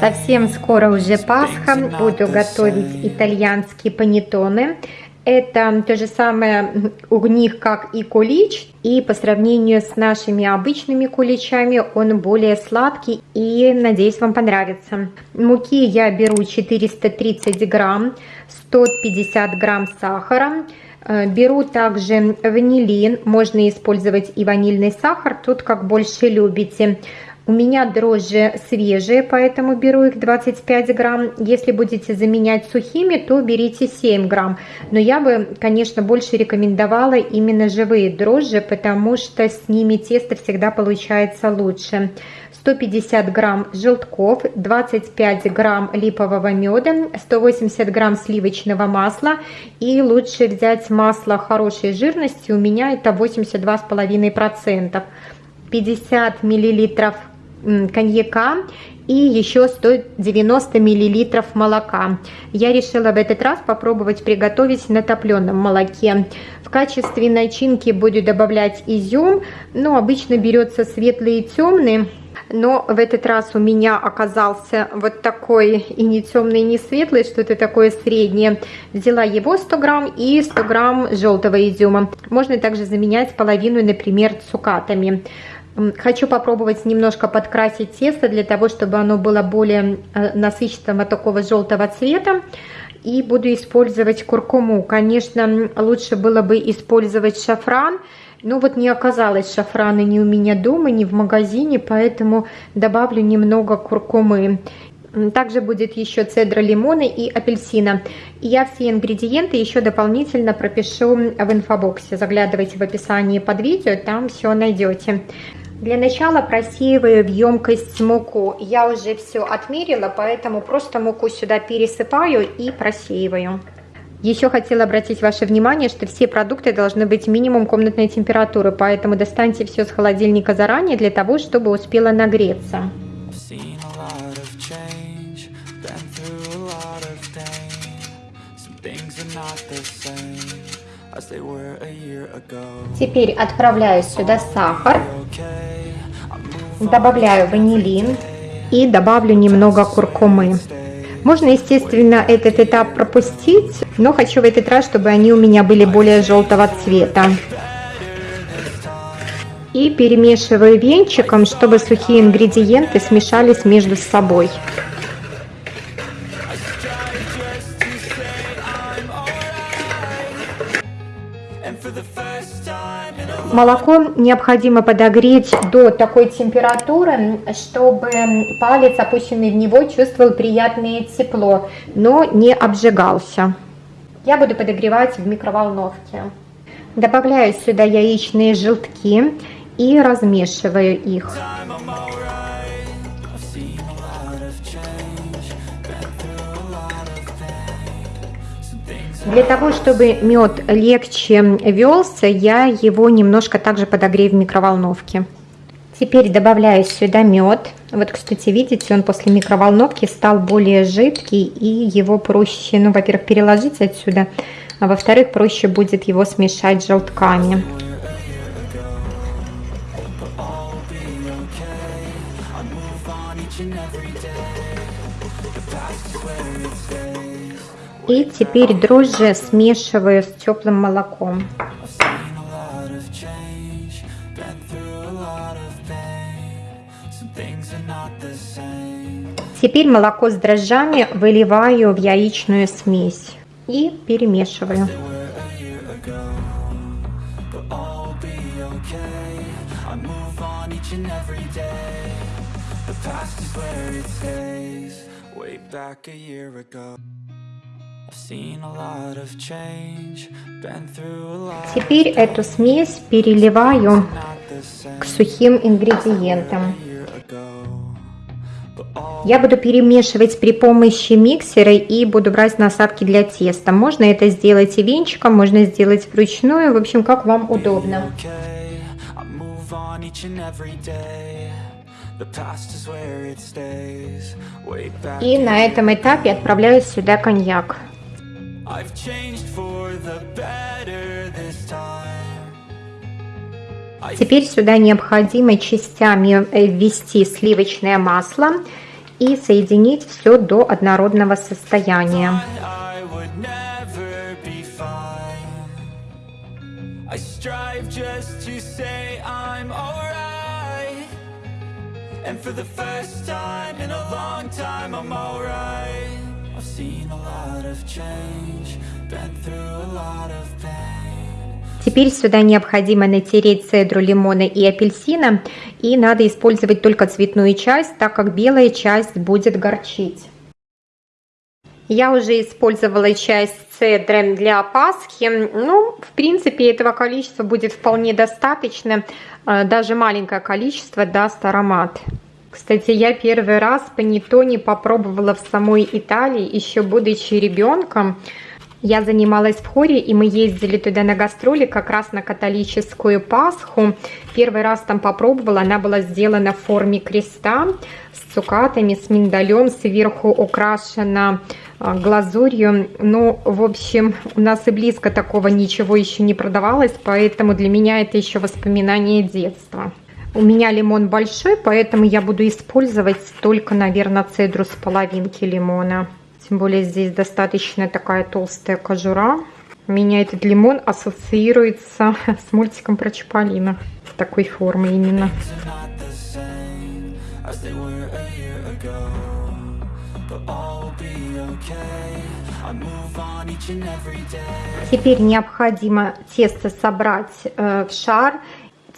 Совсем скоро уже Пасха, буду готовить итальянские панеттоне. Это то же самое у них, как и кулич, и по сравнению с нашими обычными куличами он более сладкий и, надеюсь, вам понравится. Муки я беру 430 грамм, 150 грамм сахара, беру также ванилин, можно использовать и ванильный сахар, тут как больше любите. У меня дрожжи свежие, поэтому беру их 25 грамм. Если будете заменять сухими, то берите 7 грамм. Но я бы, конечно, больше рекомендовала именно живые дрожжи, потому что с ними тесто всегда получается лучше. 150 грамм желтков, 25 грамм липового меда, 180 грамм сливочного масла. И лучше взять масло хорошей жирности, у меня это 82,5%. 50 миллилитров коньяка и еще 190 миллилитров молока. Я решила в этот раз попробовать приготовить на топленом молоке. В качестве начинки буду добавлять изюм, но обычно берется светлый и темный. Но в этот раз у меня оказался вот такой и не темный, и не светлый, что-то такое среднее. Взяла его 100 грамм и 100 грамм желтого изюма. Можно также заменять половину, например, цукатами. Хочу попробовать немножко подкрасить тесто для того, чтобы оно было более э, насыщенного такого желтого цвета. И буду использовать куркуму. Конечно, лучше было бы использовать шафран, но вот не оказалось шафрана ни у меня дома, ни в магазине, поэтому добавлю немного куркумы. Также будет еще цедра лимона и апельсина. И я все ингредиенты еще дополнительно пропишу в инфобоксе. Заглядывайте в описании под видео, там все найдете. Для начала просеиваю в емкость муку. Я уже все отмерила, поэтому просто муку сюда пересыпаю и просеиваю. Еще хотела обратить ваше внимание, что все продукты должны быть минимум комнатной температуры, поэтому достаньте все с холодильника заранее для того, чтобы успело нагреться. Теперь отправляю сюда сахар, добавляю ванилин и добавлю немного куркумы. Можно, естественно, этот этап пропустить, но хочу в этот раз, чтобы они у меня были более желтого цвета. И перемешиваю венчиком, чтобы сухие ингредиенты смешались между собой. Молоко необходимо подогреть до такой температуры, чтобы палец, опущенный в него, чувствовал приятное тепло, но не обжигался. Я буду подогревать в микроволновке. Добавляю сюда яичные желтки и размешиваю их. Для того, чтобы мед легче велся, я его немножко также подогрею в микроволновке. Теперь добавляю сюда мед. Вот, кстати, видите, он после микроволновки стал более жидкий, и его проще, ну, во-первых, переложить отсюда, а во-вторых, проще будет его смешать с желтками. И теперь дрожжи смешиваю с теплым молоком. Теперь молоко с дрожжами выливаю в яичную смесь и перемешиваю. back a year ago Теперь эту смесь переливаю к сухим ингредиентам. Я буду перемешивать при помощи миксера и буду брать насадки для теста. Можно это сделать и венчиком, можно сделать вручную, в общем, как вам удобно. И на этом этапе отправляю сюда коньяк. I've changed for the better this time. Теперь сюда необходимо частями э, ввести сливочное масло и соединить все до однородного состояния. And for the first time in a long time I'm alright Теперь сюда необходимо натереть цедру лимона и апельсина, и надо использовать только цветную часть, так как белая часть будет горчить. Я уже использовала часть цедры для Пасхи. Ну, в принципе, этого количества будет вполне достаточно. Э, даже маленькое количество даст аромат. Кстати, я первый раз панеттоне попробовала в самой Италии, еще будучи ребенком. Я занималась в хоре, и мы ездили туда на гастроли как раз на католическую Пасху. Первый раз там попробовала, она была сделана в форме креста с цукатами, с миндалем, сверху украшена а, глазурью. Ну, в общем, у нас и близко такого ничего еще не продавалось, поэтому для меня это еще воспоминание детства. У меня лимон большой, поэтому я буду использовать только, наверное, цедру с половинки лимона. Тем более здесь достаточно такая толстая кожура. У меня этот лимон ассоциируется с мультиком про Чаполина. В такой форме именно. Теперь необходимо тесто собрать э, в шар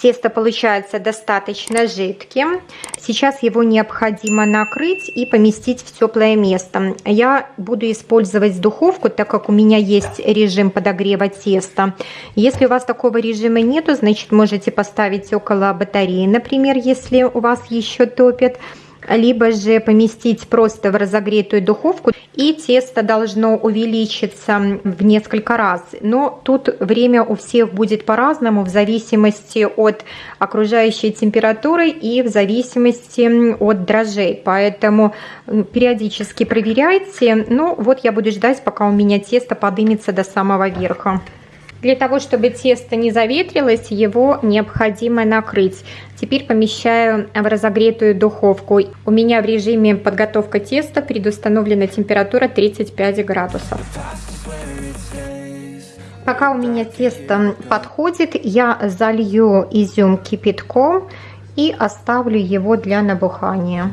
Тесто получается достаточно жидким. Сейчас его необходимо накрыть и поместить в теплое место. Я буду использовать духовку, так как у меня есть режим подогрева теста. Если у вас такого режима нету, значит можете поставить около батареи, например, если у вас еще топит либо же поместить просто в разогретую духовку, и тесто должно увеличиться в несколько раз. Но тут время у всех будет по-разному, в зависимости от окружающей температуры и в зависимости от дрожжей. Поэтому периодически проверяйте. Ну вот я буду ждать, пока у меня тесто поднимется до самого верха. Для того, чтобы тесто не заветрилось, его необходимо накрыть. Теперь помещаю в разогретую духовку. У меня в режиме подготовка теста предустановлена температура 35 градусов. Пока у меня тесто подходит, я залью изюм кипятком и оставлю его для набухания.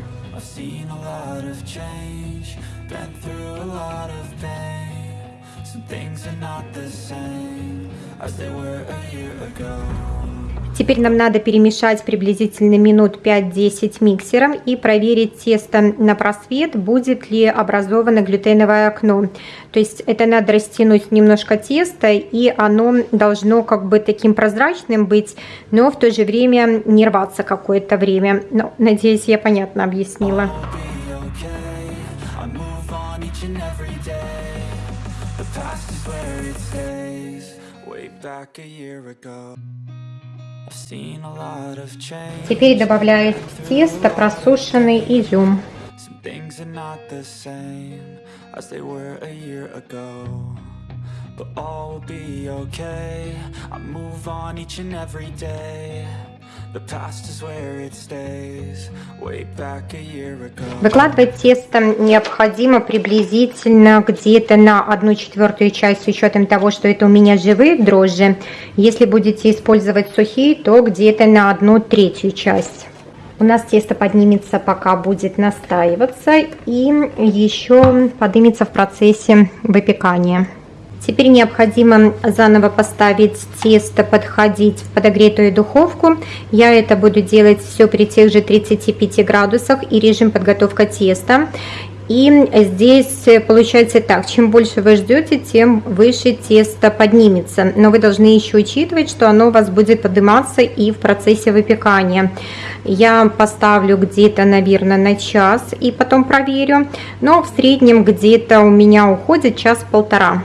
Теперь нам надо перемешать приблизительно минут 5-10 миксером и проверить тесто на просвет, будет ли образовано глютеновое окно. То есть это надо растянуть немножко теста, и оно должно как бы таким прозрачным быть, но в то же время не рваться какое-то время. Ну, надеюсь, я понятно объяснила. Теперь добавляю в тесто просушенный изюм. But all will be okay I move on each and every day Выкладывать тесто необходимо приблизительно где-то на одну четвертую часть с учетом того, что это у меня живые дрожжи. Если будете использовать сухие, то где-то на одну третью часть. У нас тесто поднимется, пока будет настаиваться и еще поднимется в процессе выпекания. Теперь необходимо заново поставить тесто, подходить в подогретую духовку. Я это буду делать все при тех же 35 градусах и режим подготовка теста. И здесь получается так, чем больше вы ждете, тем выше тесто поднимется. Но вы должны еще учитывать, что оно у вас будет подниматься и в процессе выпекания. Я поставлю где-то, наверное, на час и потом проверю. Но в среднем где-то у меня уходит час-полтора.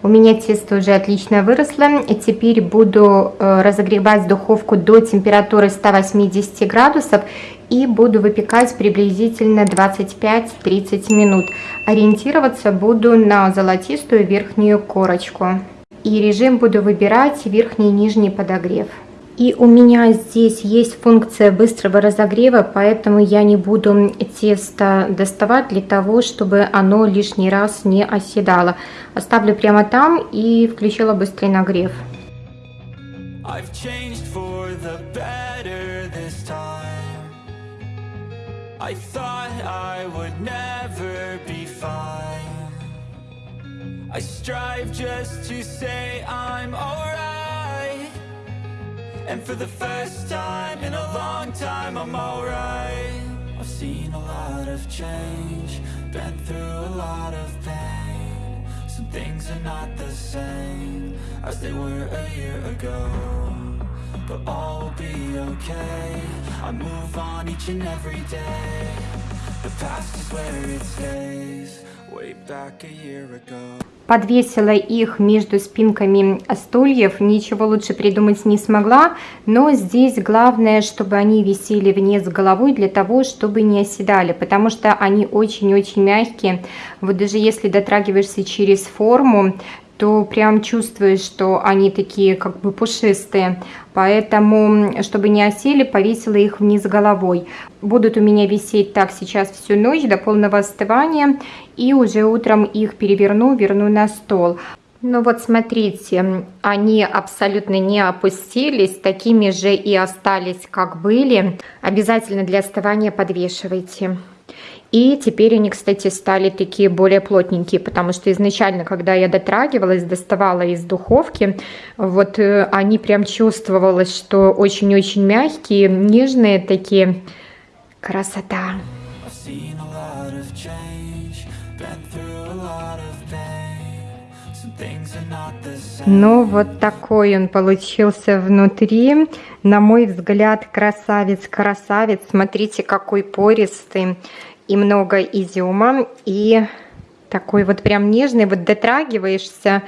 У меня тесто уже отлично выросло. И теперь буду э, разогревать духовку до температуры 180 градусов и буду выпекать приблизительно 25-30 минут. Ориентироваться буду на золотистую верхнюю корочку. И режим буду выбирать верхний и нижний подогрев. И у меня здесь есть функция быстрого разогрева, поэтому я не буду тесто доставать для того, чтобы оно лишний раз не оседало. Оставлю прямо там и включила быстрый нагрев. I strive just to say I'm alright And for the first time in a long time I'm alright. I've seen a lot of change Been through a lot of pain. Some things are not the same As they were a year ago But all will be okay. I move on each and every day. The past is where it stays Way back a year ago подвесила их между спинками стульев, ничего лучше придумать не смогла, но здесь главное, чтобы они висели вниз головой для того, чтобы не оседали, потому что они очень-очень мягкие, вот даже если дотрагиваешься через форму, то прям чувствуешь, что они такие как бы пушистые. Поэтому, чтобы не осели, повесила их вниз головой. Будут у меня висеть так сейчас всю ночь до полного остывания. И уже утром их переверну, верну на стол. Ну вот смотрите, они абсолютно не опустились, такими же и остались, как были. Обязательно для остывания подвешивайте. И теперь они, кстати, стали такие более плотненькие, потому что изначально, когда я дотрагивалась, доставала из духовки, вот э, они прям чувствовалось, что очень-очень мягкие, нежные такие. Красота! Ну, вот такой он получился внутри. На мой взгляд, красавец-красавец. Смотрите, какой пористый и много изюма, и такой вот прям нежный, вот дотрагиваешься,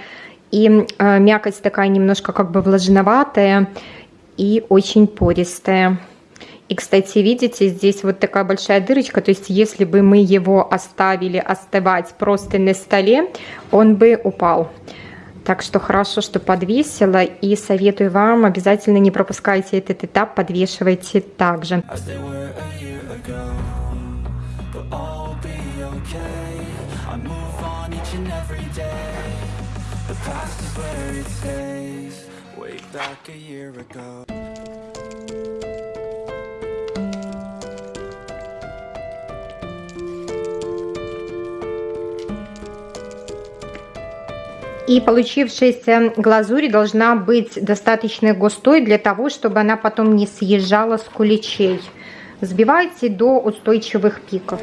и э, мякоть такая немножко как бы влажноватая и очень пористая. И, кстати, видите, здесь вот такая большая дырочка, то есть если бы мы его оставили остывать просто на столе, он бы упал. Так что хорошо, что подвесила, и советую вам, обязательно не пропускайте этот этап, подвешивайте также. Past is where it stays Way back a year ago И получившаяся глазурь должна быть достаточно густой для того, чтобы она потом не съезжала с куличей. Взбивайте до устойчивых пиков.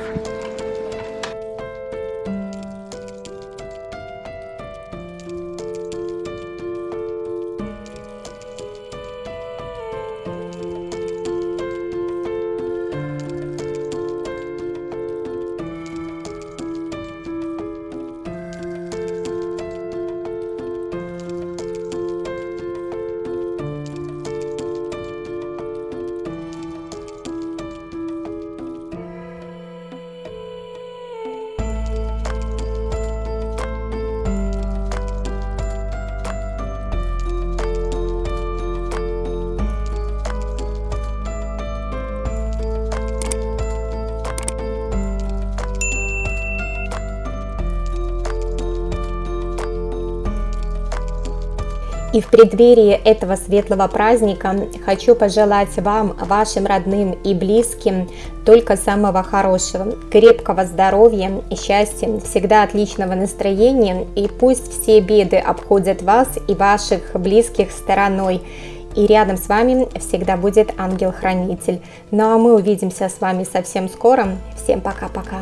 И в преддверии этого светлого праздника хочу пожелать вам, вашим родным и близким только самого хорошего, крепкого здоровья и счастья, всегда отличного настроения, и пусть все беды обходят вас и ваших близких стороной. И рядом с вами всегда будет ангел-хранитель. Ну а мы увидимся с вами совсем скоро. Всем пока-пока.